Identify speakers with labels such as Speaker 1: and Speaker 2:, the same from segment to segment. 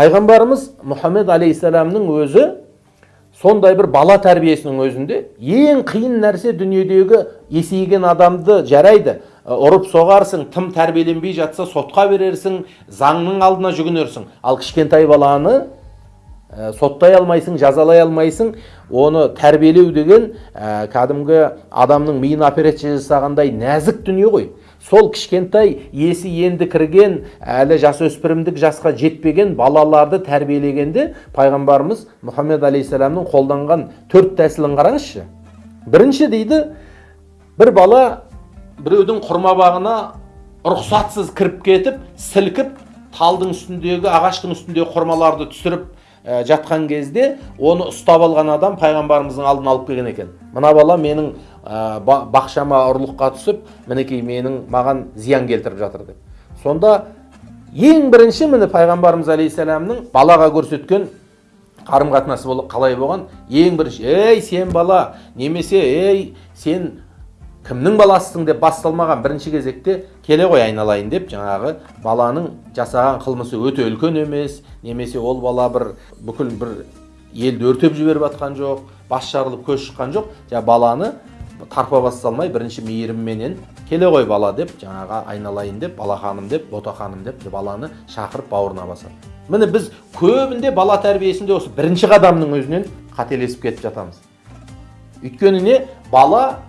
Speaker 1: пайғамбарымыз мұхаммед алейхисаламның өзі сондай бір бала тәрбиесінің өзінде ең қиын нәрсе дүниедегі есейген адамды жарайды ұрып соғарсың тым тәрбиеленбей жатса сотқа берерсің заңның алдына жүгінерсің ал кішкентай баланы ә, соттай алмайсың жазалай алмайсың оны тәрбиелеу деген ә, кәдімгі адамның миына операция жасағандай нәзік дүние ғой сол кішкентай есі енді кірген әлі жасөспірімдік жасқа жетпеген балаларды тәрбиелегенде пайғамбарымыз мұхаммед алейхисаламның қолданған төрт тәсілін қараңызшы. Бірінші дейді бір бала біреудің құрма бағына рұқсатсыз кіріп кетіп сілкіп талдың үстіндегі ағаштың үстіндегі құрмаларды түсіріп жатқан кезде оны ұстап алған адам пайғамбарымыздың алдына алып келген екен. Мына бала менің ба- бақшама ұрлыққа түсіп мінекей менің маған зиян келтіріп жатыр деп. Сонда ең бірінші міне пайғамбарымыз алейхисаламның балаға көрсеткен қарым қатынасы қалай болған? Ең бірінші ей сен бала немесе ей сен кімнің баласысың деп басталмаған бірінші кезекте келе ғой айналайын деп жаңағы баланың жасаған қылмысы өте үлкен емес немесе ол бала бір бүкіл бір елді өртеп жіберіп жатқан жоқ бас жарылып көз шыққан жоқ. Жаңағы баланы тарпа бас салмай бірінші мейірімменен келе ғой бала деп жаңағы айналайын деп бала ханым деп бота ханым деп баланы шақырып бауырына басады. Міне біз көбінде бала тәрбиесінде осы бірінші қадамның өзінен қателесіп кетіп жатамыз. Өйткені не? Бала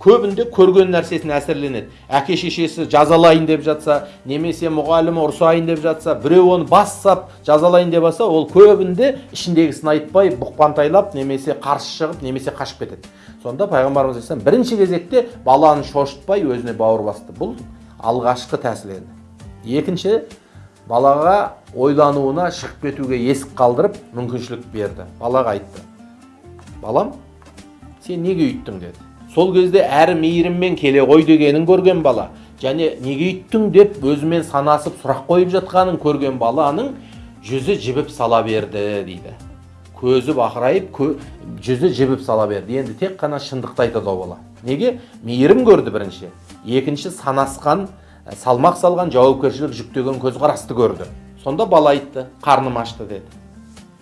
Speaker 1: көбінде көрген нәрсесіне әсерленеді әке шешесі жазалайын деп жатса немесе мұғалімі ұрсайын деп жатса біреу оны бас сап жазалайын деп жатса ол көбінде ішіндегісін айтпай бұқпантайлап немесе қарсы шығып немесе қашып кетеді. Сонда пайғамбарымыз алейхисалам бірінші кезекте баланы шошытпай өзіне бауыр басты. Бұл алғашқы тәсіл еді екінші балаға ойлануына шығып кетуге есік қалдырып мүмкіншілік берді. Балаға айтты. Балам сен неге үйттің? деді. Сол кезде әрі мейіріммен келе ғой дегенін көрген бала. Және неге үйттің деп өзімен санасып сұрақ қойып жатқанын көрген баланың жүзі жібіп сала берді дейді. Көзі бақырайып кө, жүзі жібіп сала берді. Енді тек қана шындықты айтады ол бала. Неге? Мейірім көрді бірінші. Екінші санасқан ә, салмақ салған жауапкершілік жүктеген көзқарасты көрді. Сонда бала айтты қарным ашты деді.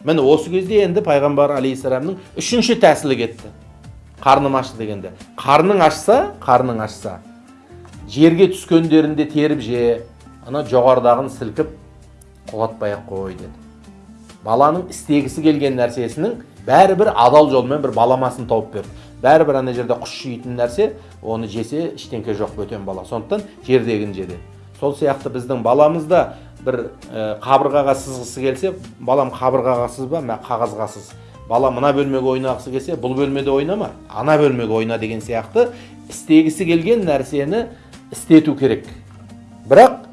Speaker 1: Міне осы кезде енді пайғамбар алейхисаламның үшінші тәсілі кетті. Қарным ашты дегенде. Қарның ашса қарның ашса. Жерге түскендерінде теріп же ана жоғарыдағын сілкіп құлатпай ақ қой деді. Баланың істегісі келген нәрсесінің бәрібір адал жолмен бір баламасын тауып берді. Бәрібір ана жерде құс жейтін нәрсе оны жесе ештеңке жоқ бөтен бала. Сондықтан жердегін жеді. Сол сияқты біздің баламыз да бір ә, қабырғаға сызғысы келсе балам қабырғаға сызба мә қағазға сыз бала мына бөлмеге ойнағысы келсе бұл бөлмеде ойнама ана бөлмеге ойна деген сияқты істегісі келген нәрсені істету керек. Бірақ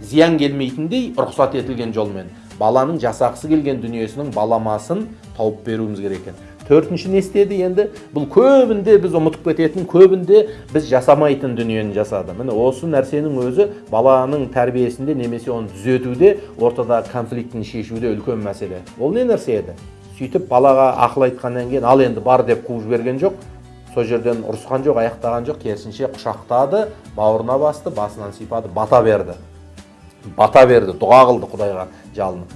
Speaker 1: зиян келмейтіндей рұқсат етілген жолмен баланың жасағысы келген дүниесінің баламасын тауып беруіміз керек екен. Төртінші не істеді енді? Бұл көбінде біз ұмытып кететін көбінде біз жасамайтын дүниені жасады. Міне осы нәрсенің өзі баланың тәрбиесінде немесе оны түзетуде ортадағы конфликтін шешуде үлкен мәселе. Ол не нәрсе еді? Сөйтіп балаға ақыл айтқаннан кейін ал енді бар деп қуып жіберген жоқ. Сол жерден ұрысқан жоқ аяқтаған жоқ. Керісінше құшақтады бауырына басты басынан сипады бата берді. Бата берді дұға қылды құдайға жалынып.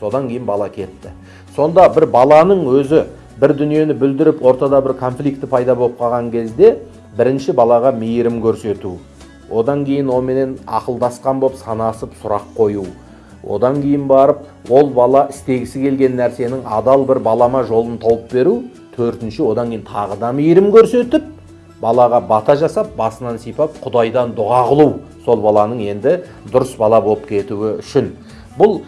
Speaker 1: Содан кейін бала кетті. Сонда бір баланың өзі бір дүниені бүлдіріп ортада бір конфликті пайда болып қалған кезде бірінші балаға мейірім көрсету. Одан кейін онымен ақылдасқан болып санасып сұрақ қою. Одан кейін барып ол бала істегісі келген нәрсенің адал бір балама жолын тауып беру төртінші одан кейін тағы да мейірім көрсетіп балаға бата жасап басынан сипап құдайдан дұға қылу сол баланың енді дұрыс бала болып кетуі үшін. Бұл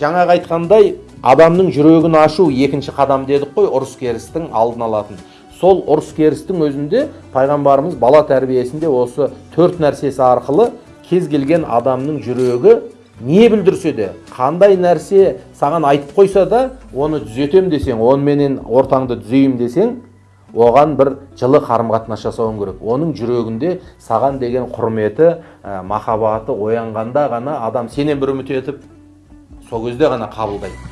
Speaker 1: жаңағы айтқандай адамның жүрегін ашу екінші қадам дедік қой ұрыс керістің алдын алатын. Сол ұрыс керістің өзінде пайғамбарымыз бала тәрбиесінде осы төрт нәрсесі арқылы кез келген адамның жүрегі не білдірсе де қандай нәрсе саған айтып қойса да оны түзетем десең оныменен ортаңды түзеймін десең оған бір жылы қарым қатынас жасауың керек. Оның жүрегінде саған деген құрметі ә, махаббаты оянғанда ғана адам сенен бір үміт етіп сол кезде ғана қабылдайды.